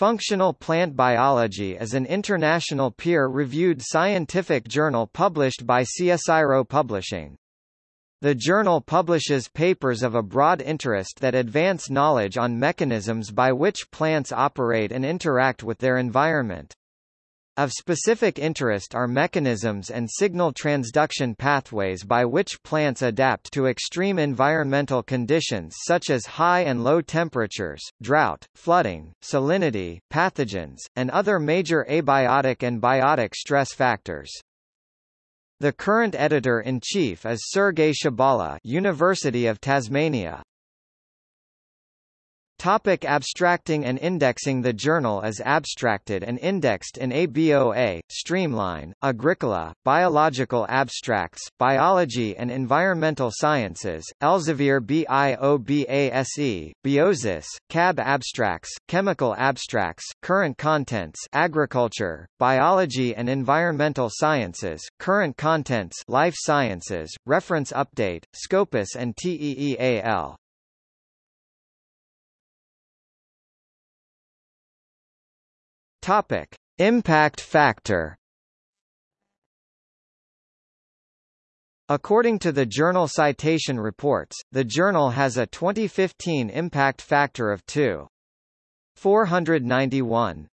Functional Plant Biology is an international peer-reviewed scientific journal published by CSIRO Publishing. The journal publishes papers of a broad interest that advance knowledge on mechanisms by which plants operate and interact with their environment. Of specific interest are mechanisms and signal transduction pathways by which plants adapt to extreme environmental conditions such as high and low temperatures, drought, flooding, salinity, pathogens, and other major abiotic and biotic stress factors. The current editor-in-chief is Sergei Shabala, University of Tasmania. Topic abstracting and indexing The journal is abstracted and indexed in ABOA, Streamline, Agricola, Biological Abstracts, Biology and Environmental Sciences, Elsevier BIOBASE, Biosis, CAB Abstracts, Chemical Abstracts, Current Contents Agriculture, Biology and Environmental Sciences, Current Contents Life Sciences, Reference Update, Scopus and TEEAL. Topic: Impact factor. According to the Journal Citation Reports, the journal has a 2015 impact factor of 2. 491.